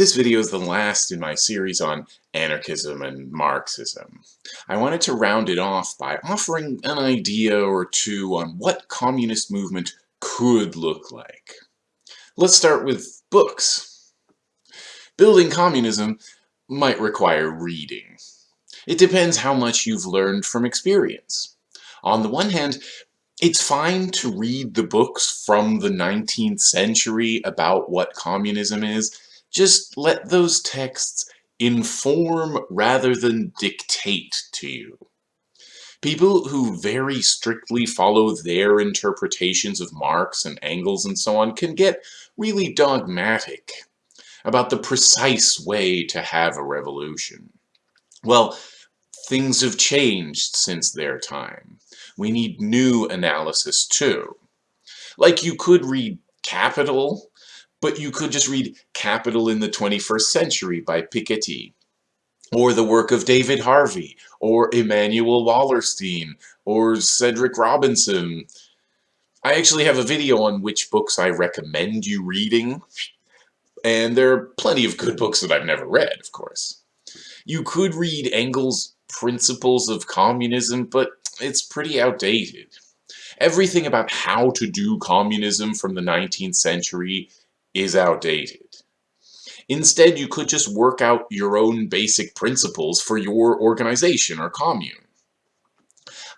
This video is the last in my series on anarchism and Marxism. I wanted to round it off by offering an idea or two on what communist movement could look like. Let's start with books. Building communism might require reading. It depends how much you've learned from experience. On the one hand, it's fine to read the books from the 19th century about what communism is, just let those texts inform rather than dictate to you. People who very strictly follow their interpretations of Marx and Engels and so on can get really dogmatic about the precise way to have a revolution. Well, things have changed since their time. We need new analysis too. Like you could read Capital but you could just read Capital in the 21st Century by Piketty, or the work of David Harvey, or Immanuel Wallerstein, or Cedric Robinson. I actually have a video on which books I recommend you reading, and there are plenty of good books that I've never read, of course. You could read Engels' Principles of Communism, but it's pretty outdated. Everything about how to do communism from the 19th century is outdated. Instead, you could just work out your own basic principles for your organization or commune.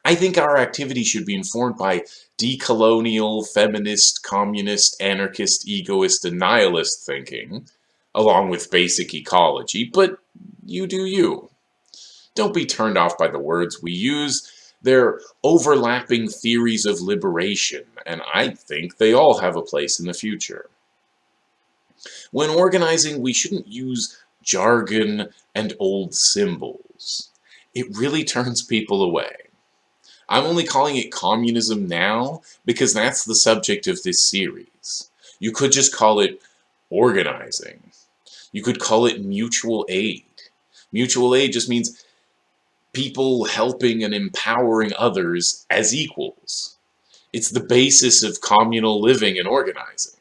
I think our activity should be informed by decolonial, feminist, communist, anarchist, egoist, and nihilist thinking, along with basic ecology, but you do you. Don't be turned off by the words we use. They're overlapping theories of liberation, and I think they all have a place in the future. When organizing, we shouldn't use jargon and old symbols. It really turns people away. I'm only calling it communism now because that's the subject of this series. You could just call it organizing. You could call it mutual aid. Mutual aid just means people helping and empowering others as equals. It's the basis of communal living and organizing.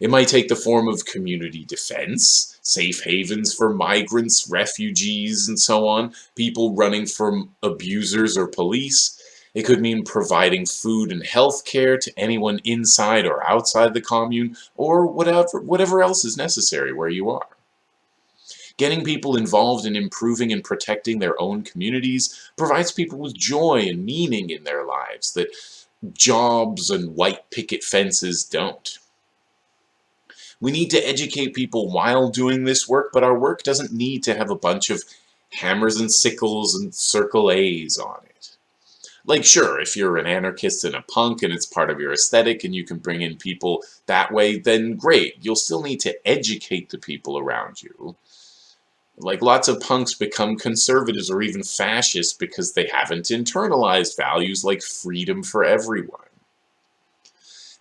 It might take the form of community defense, safe havens for migrants, refugees, and so on, people running from abusers or police. It could mean providing food and health care to anyone inside or outside the commune, or whatever, whatever else is necessary where you are. Getting people involved in improving and protecting their own communities provides people with joy and meaning in their lives that jobs and white picket fences don't. We need to educate people while doing this work, but our work doesn't need to have a bunch of hammers and sickles and circle A's on it. Like, sure, if you're an anarchist and a punk and it's part of your aesthetic and you can bring in people that way, then great. You'll still need to educate the people around you. Like, lots of punks become conservatives or even fascists because they haven't internalized values like freedom for everyone.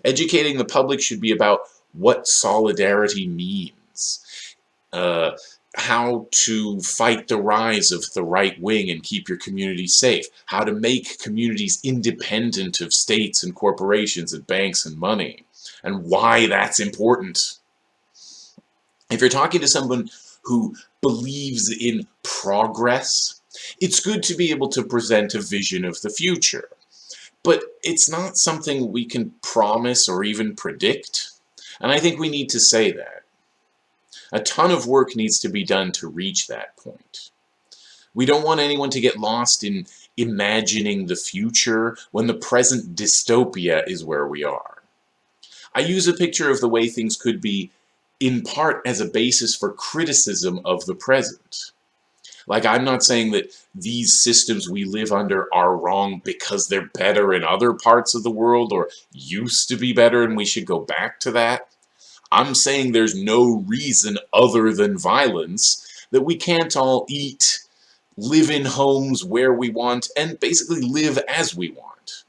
Educating the public should be about what solidarity means, uh, how to fight the rise of the right wing and keep your community safe, how to make communities independent of states and corporations and banks and money, and why that's important. If you're talking to someone who believes in progress, it's good to be able to present a vision of the future. But it's not something we can promise or even predict. And I think we need to say that. A ton of work needs to be done to reach that point. We don't want anyone to get lost in imagining the future when the present dystopia is where we are. I use a picture of the way things could be in part as a basis for criticism of the present. Like, I'm not saying that these systems we live under are wrong because they're better in other parts of the world or used to be better and we should go back to that. I'm saying there's no reason other than violence that we can't all eat, live in homes where we want, and basically live as we want.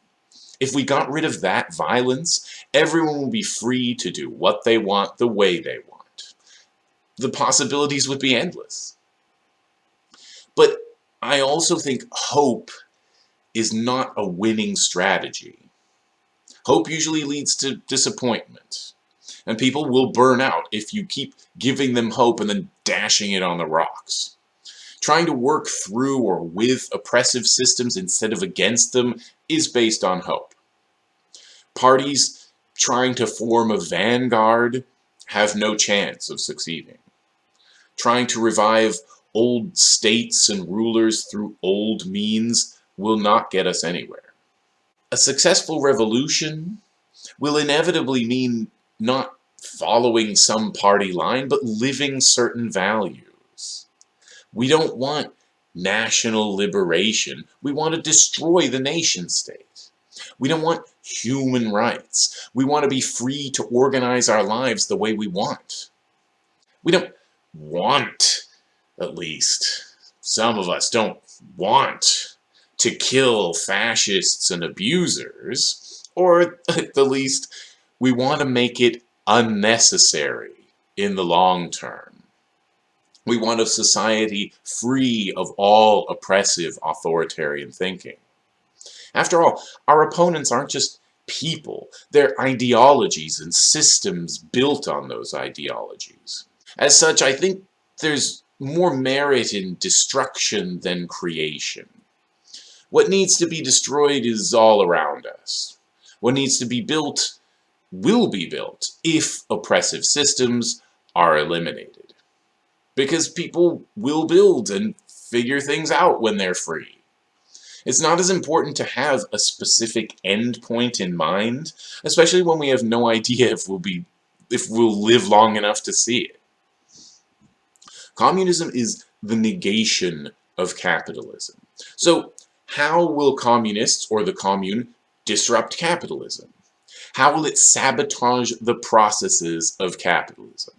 If we got rid of that violence, everyone would be free to do what they want the way they want. The possibilities would be endless. But I also think hope is not a winning strategy. Hope usually leads to disappointment. And people will burn out if you keep giving them hope and then dashing it on the rocks. Trying to work through or with oppressive systems instead of against them is based on hope. Parties trying to form a vanguard have no chance of succeeding. Trying to revive old states and rulers through old means will not get us anywhere. A successful revolution will inevitably mean not following some party line, but living certain values. We don't want national liberation. We want to destroy the nation state. We don't want human rights. We want to be free to organize our lives the way we want. We don't want, at least, some of us don't want to kill fascists and abusers, or at the least, we want to make it unnecessary in the long term. We want a society free of all oppressive authoritarian thinking. After all, our opponents aren't just people, they're ideologies and systems built on those ideologies. As such, I think there's more merit in destruction than creation. What needs to be destroyed is all around us. What needs to be built will be built if oppressive systems are eliminated. Because people will build and figure things out when they're free. It's not as important to have a specific endpoint in mind, especially when we have no idea if we'll be if we'll live long enough to see it. Communism is the negation of capitalism. So how will communists or the commune disrupt capitalism? How will it sabotage the processes of capitalism?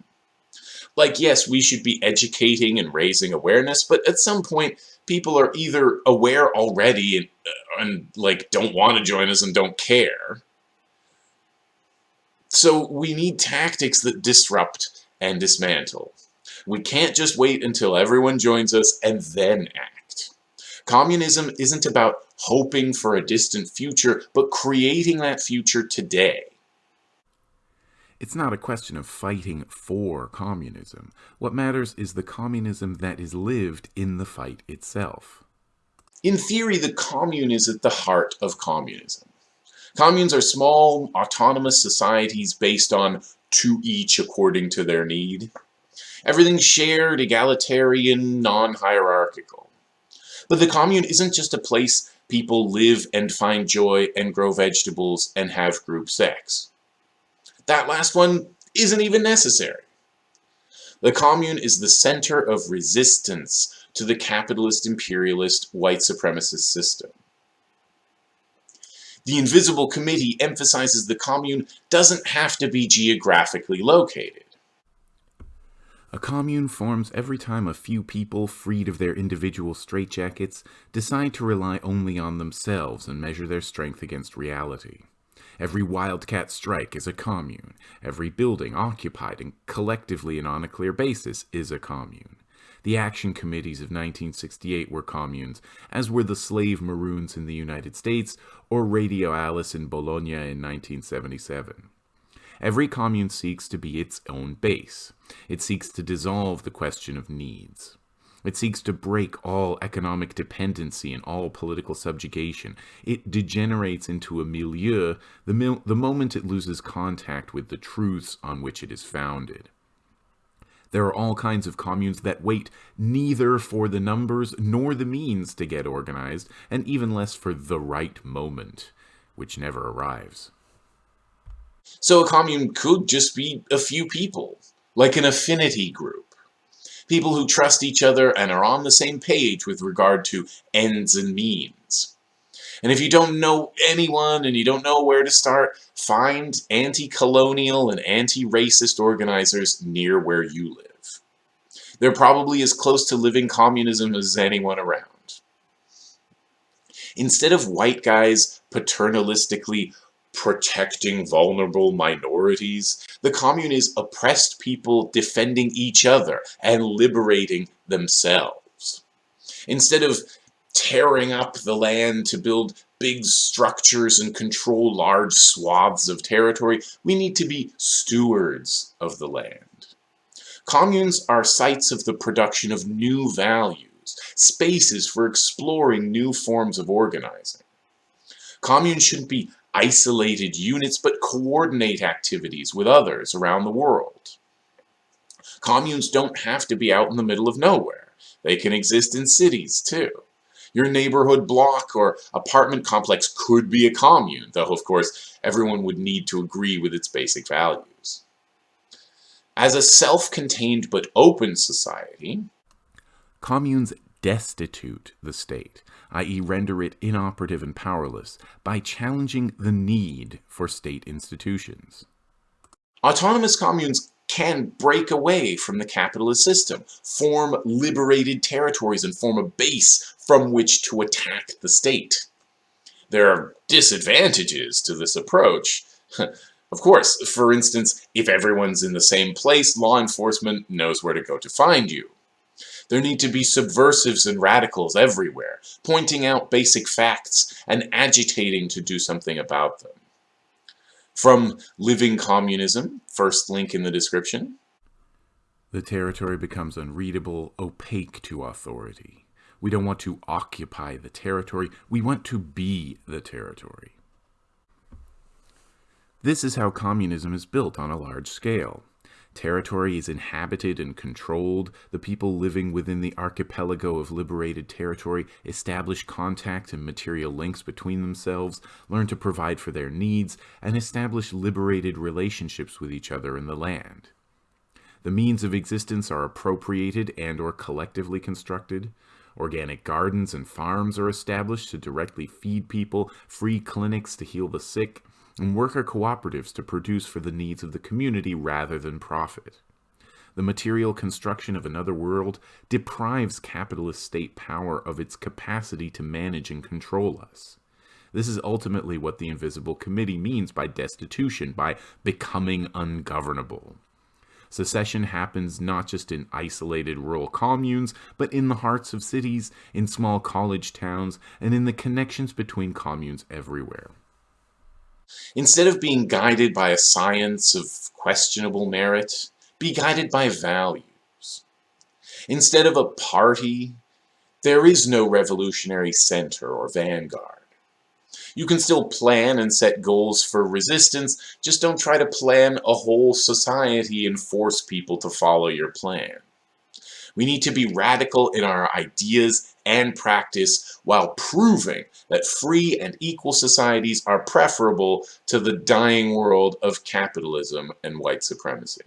Like, yes, we should be educating and raising awareness, but at some point, people are either aware already and, uh, and like, don't want to join us and don't care. So we need tactics that disrupt and dismantle. We can't just wait until everyone joins us and then act. Communism isn't about hoping for a distant future, but creating that future today. It's not a question of fighting for communism. What matters is the communism that is lived in the fight itself. In theory, the commune is at the heart of communism. Communes are small, autonomous societies based on to each according to their need. Everything's shared, egalitarian, non-hierarchical. But the commune isn't just a place people live and find joy and grow vegetables and have group sex. That last one isn't even necessary. The commune is the center of resistance to the capitalist, imperialist, white supremacist system. The Invisible Committee emphasizes the commune doesn't have to be geographically located. A commune forms every time a few people, freed of their individual straitjackets, decide to rely only on themselves and measure their strength against reality. Every wildcat strike is a commune. Every building occupied and collectively and on a clear basis is a commune. The action committees of 1968 were communes, as were the slave maroons in the United States or Radio Alice in Bologna in 1977. Every commune seeks to be its own base. It seeks to dissolve the question of needs. It seeks to break all economic dependency and all political subjugation. It degenerates into a milieu the, mil the moment it loses contact with the truths on which it is founded. There are all kinds of communes that wait neither for the numbers nor the means to get organized, and even less for the right moment, which never arrives. So a commune could just be a few people, like an affinity group people who trust each other and are on the same page with regard to ends and means. And if you don't know anyone and you don't know where to start, find anti-colonial and anti-racist organizers near where you live. They're probably as close to living communism as anyone around. Instead of white guys paternalistically protecting vulnerable minorities. The commune is oppressed people defending each other and liberating themselves. Instead of tearing up the land to build big structures and control large swaths of territory. We need to be stewards of the land. Communes are sites of the production of new values, spaces for exploring new forms of organizing. Communes shouldn't be isolated units, but coordinate activities with others around the world. Communes don't have to be out in the middle of nowhere. They can exist in cities, too. Your neighborhood block or apartment complex could be a commune, though of course everyone would need to agree with its basic values. As a self-contained but open society, communes destitute the state, i.e. render it inoperative and powerless, by challenging the need for state institutions. Autonomous communes can break away from the capitalist system, form liberated territories, and form a base from which to attack the state. There are disadvantages to this approach. of course, for instance, if everyone's in the same place, law enforcement knows where to go to find you. There need to be subversives and radicals everywhere, pointing out basic facts and agitating to do something about them. From Living Communism, first link in the description. The territory becomes unreadable, opaque to authority. We don't want to occupy the territory, we want to be the territory. This is how communism is built on a large scale. Territory is inhabited and controlled. The people living within the archipelago of liberated territory establish contact and material links between themselves, learn to provide for their needs, and establish liberated relationships with each other in the land. The means of existence are appropriated and or collectively constructed. Organic gardens and farms are established to directly feed people, free clinics to heal the sick, and worker cooperatives to produce for the needs of the community rather than profit. The material construction of another world deprives capitalist state power of its capacity to manage and control us. This is ultimately what the Invisible Committee means by destitution, by becoming ungovernable. Secession happens not just in isolated rural communes, but in the hearts of cities, in small college towns, and in the connections between communes everywhere. Instead of being guided by a science of questionable merit, be guided by values. Instead of a party, there is no revolutionary center or vanguard. You can still plan and set goals for resistance, just don't try to plan a whole society and force people to follow your plan. We need to be radical in our ideas and practice while proving that free and equal societies are preferable to the dying world of capitalism and white supremacy.